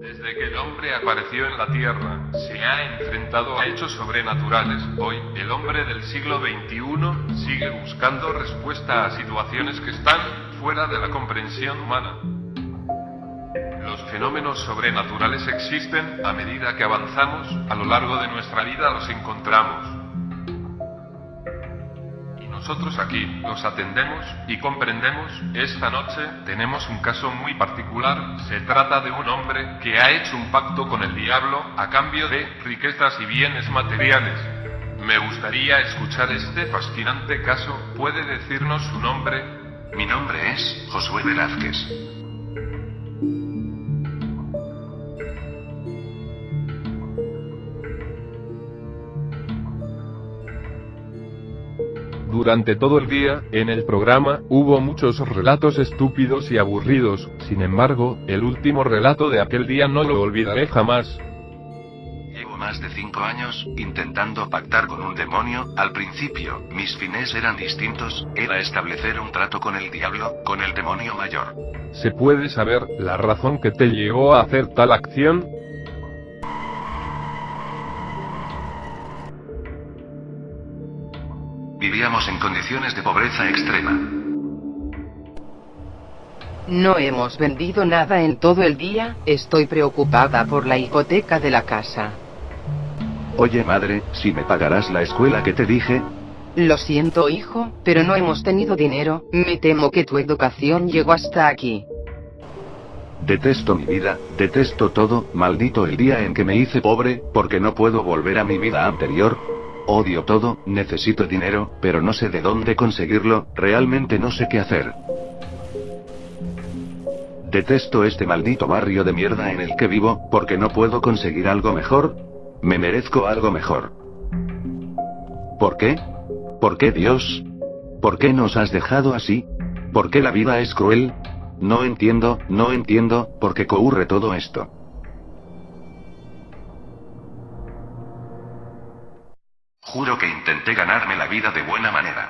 Desde que el hombre apareció en la Tierra, se ha enfrentado a hechos sobrenaturales. Hoy, el hombre del siglo XXI sigue buscando respuesta a situaciones que están fuera de la comprensión humana. Los fenómenos sobrenaturales existen, a medida que avanzamos, a lo largo de nuestra vida los encontramos. Nosotros aquí, los atendemos y comprendemos, esta noche, tenemos un caso muy particular, se trata de un hombre que ha hecho un pacto con el diablo a cambio de riquezas y bienes materiales. Me gustaría escuchar este fascinante caso, ¿puede decirnos su nombre? Mi nombre es Josué Velázquez. Durante todo el día, en el programa, hubo muchos relatos estúpidos y aburridos, sin embargo, el último relato de aquel día no lo olvidaré jamás. Llevo más de cinco años intentando pactar con un demonio. Al principio, mis fines eran distintos, era establecer un trato con el diablo, con el demonio mayor. ¿Se puede saber la razón que te llevó a hacer tal acción? Vivíamos en condiciones de pobreza extrema. No hemos vendido nada en todo el día, estoy preocupada por la hipoteca de la casa. Oye madre, si me pagarás la escuela que te dije, Lo siento hijo, pero no hemos tenido dinero, me temo que tu educación llegó hasta aquí. detesto mi vida, detesto todo, maldito el día en que me hice pobre, porque no puedo volver a mi vida anterior. Odio todo, necesito dinero, pero no sé de dónde conseguirlo, realmente no sé qué hacer. Detesto este maldito barrio de mierda en el que vivo, porque no puedo conseguir algo mejor. Me merezco algo mejor. ¿Por qué? ¿Por qué Dios? ¿Por qué nos has dejado así? ¿Por qué la vida es cruel? No entiendo, no entiendo, por qué ocurre todo esto. Juro que intenté ganarme la vida de buena manera.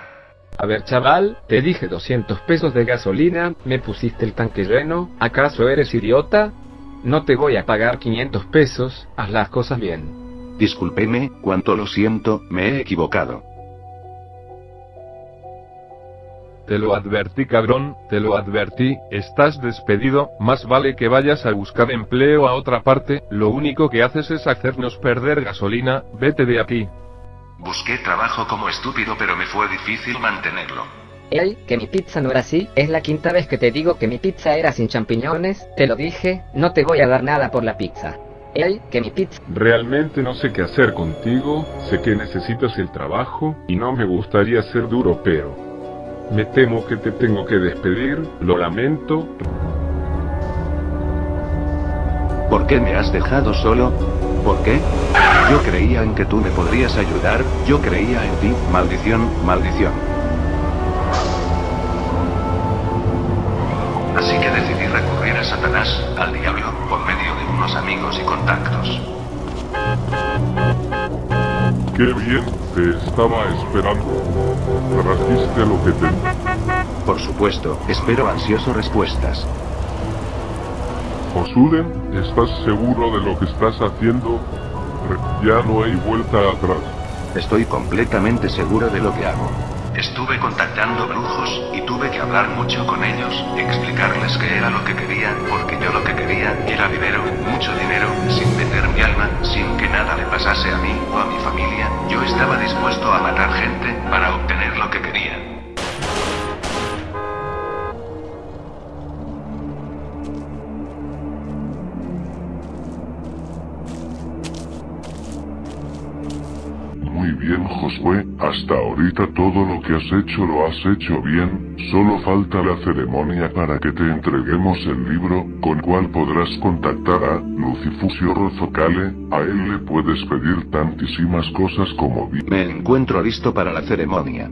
A ver chaval, te dije 200 pesos de gasolina, me pusiste el tanque lleno, ¿acaso eres idiota? No te voy a pagar 500 pesos, haz las cosas bien. Discúlpeme, cuanto lo siento, me he equivocado. Te lo advertí cabrón, te lo advertí, estás despedido, más vale que vayas a buscar empleo a otra parte, lo único que haces es hacernos perder gasolina, vete de aquí. Busqué trabajo como estúpido pero me fue difícil mantenerlo. Ey, que mi pizza no era así, es la quinta vez que te digo que mi pizza era sin champiñones, te lo dije, no te voy a dar nada por la pizza. Ey, que mi pizza... Realmente no sé qué hacer contigo, sé que necesitas el trabajo, y no me gustaría ser duro, pero... Me temo que te tengo que despedir, lo lamento. ¿Por qué me has dejado solo? ¿Por qué? Yo creía en que tú me podrías ayudar, yo creía en ti, maldición, maldición. Así que decidí recurrir a Satanás, al diablo, por medio de unos amigos y contactos. Qué bien, te estaba esperando. Trajiste lo que te... Por supuesto, espero ansioso respuestas. Osuden, ¿estás seguro de lo que estás haciendo? Re- Ya no hay vuelta atrás. Estoy completamente seguro de lo que hago. Estuve contactando brujos, y tuve que hablar mucho con ellos, explicarles qué era lo que quería, porque yo lo que quería era dinero, mucho dinero, sin vender mi alma, sin que nada le pasase a mí o a mi familia, yo estaba dispuesto a matar gente, para obtener lo que quería. Bien, Josué, hasta ahorita todo lo que has hecho lo has hecho bien, solo falta la ceremonia para que te entreguemos el libro, con cual podrás contactar a Lucifusio Rozocale, a él le puedes pedir tantísimas cosas como vi. Me encuentro listo para la ceremonia.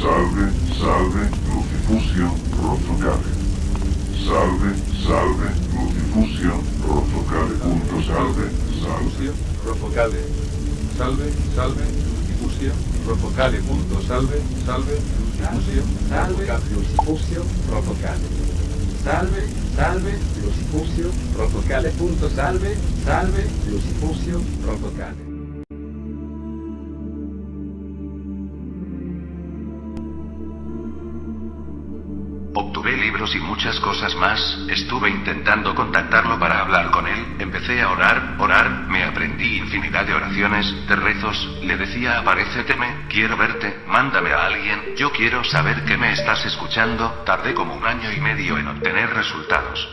Salve, salve, Lucifusio Rozocale. Salve, salve, Lucifusio Rozocale. Salve, Lucifusio, Rofocale. Salve, salve, Lucifusio, Rofocale. Punto, salve, salve, Lucifusio, Salve. Lucifusio, Rofocale. Salve, salve, Lucifusio, Rofocale. Punto salve, salve, Lucifusio, Rofocale. Y muchas cosas más, estuve intentando contactarlo para hablar con él, empecé a orar, orar, me aprendí infinidad de oraciones, de rezos, le decía aparéceteme, quiero verte, mándame a alguien, yo quiero saber que me estás escuchando, tardé como un año y medio en obtener resultados.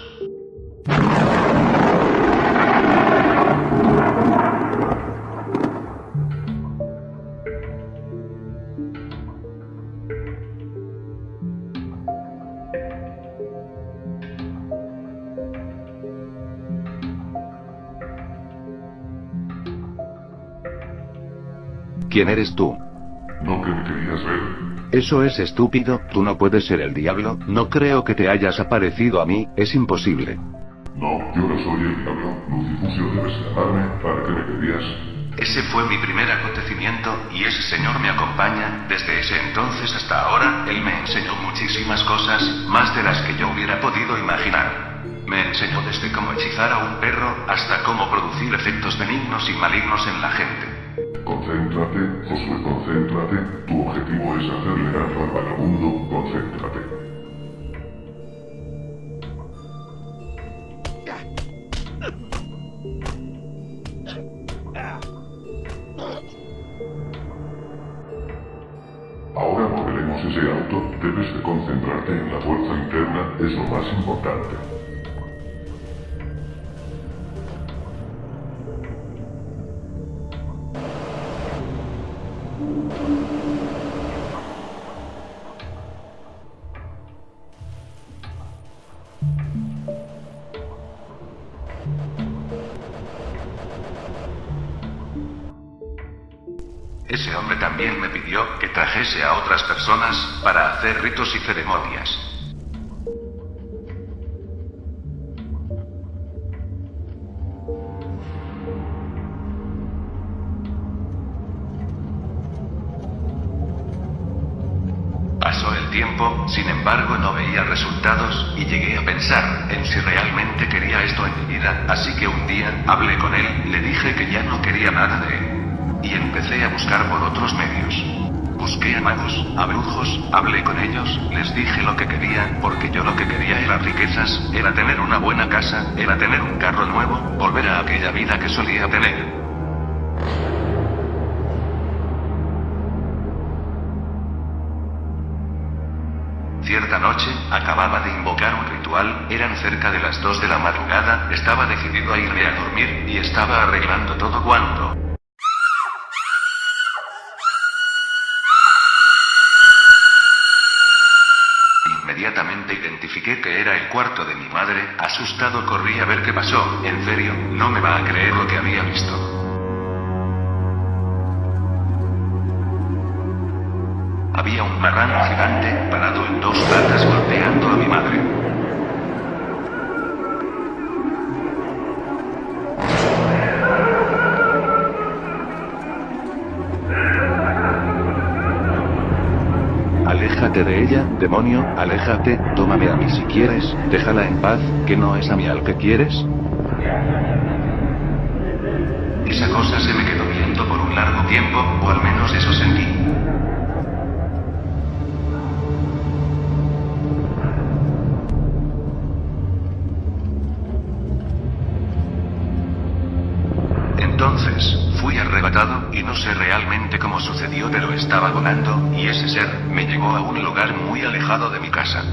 ¿Quién eres tú? ¿No que me querías ver? Eso es estúpido, tú no puedes ser el diablo, no creo que te hayas aparecido a mí, es imposible. No, yo no soy el diablo. Lucifusio debes llamarme para que me querías. Ese fue mi primer acontecimiento, y ese señor me acompaña, desde ese entonces hasta ahora, él me enseñó muchísimas cosas, más de las que yo hubiera podido imaginar. Me enseñó desde cómo hechizar a un perro, hasta cómo producir efectos benignos y malignos en la gente. Concéntrate, Josué, concéntrate. Tu objetivo es hacerle daño al vagabundo, concéntrate. Ahora moveremos ese auto, debes de concentrarte en la fuerza interna, es lo más importante. Ese hombre también me pidió que trajese a otras personas, para hacer ritos y ceremonias. Pasó el tiempo, sin embargo no veía resultados, y llegué a pensar en si realmente quería esto en mi vida, así que un día, hablé con él, le dije que ya no quería nada de él. Y empecé a buscar por otros medios. Busqué a magos, a brujos, hablé con ellos, les dije lo que quería, porque yo lo que quería era riquezas, era tener una buena casa, era tener un carro nuevo, volver a aquella vida que solía tener. Cierta noche, acababa de invocar un ritual, eran cerca de las 2 de la madrugada, estaba decidido a irme a dormir, y estaba arreglando todo cuando... Identifiqué que era el cuarto de mi madre, asustado corrí a ver qué pasó, en serio, no me va a creer lo que había visto. Había un marrano gigante, parado en dos patas golpeando a mi madre. Aléjate de ella, demonio, aléjate, tómame a mí si quieres, déjala en paz, que no es a mí al que quieres. Esa cosa se me quedó viendo por un largo tiempo, o al menos eso sentí. Entonces, fui arrebatado, y no sé realmente cómo sucedió, pero estaba volando, y ese ser, me llevó a un lugar muy alejado de mi casa.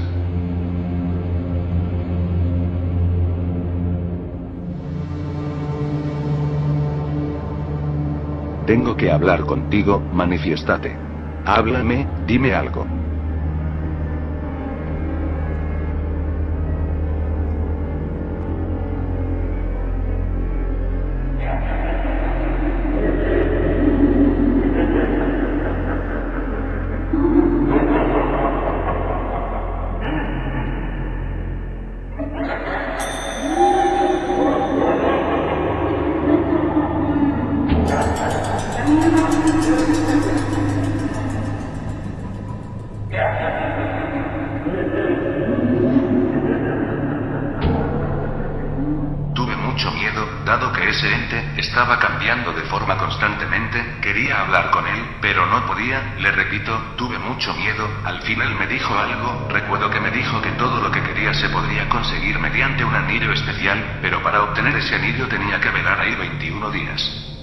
Tengo que hablar contigo, manifiéstate. Háblame, dime algo. Mucho miedo, dado que ese ente estaba cambiando de forma constantemente, quería hablar con él, pero no podía, le repito, tuve mucho miedo, al fin él me dijo algo, recuerdo que me dijo que todo lo que quería se podría conseguir mediante un anillo especial, pero para obtener ese anillo tenía que velar ahí 21 días.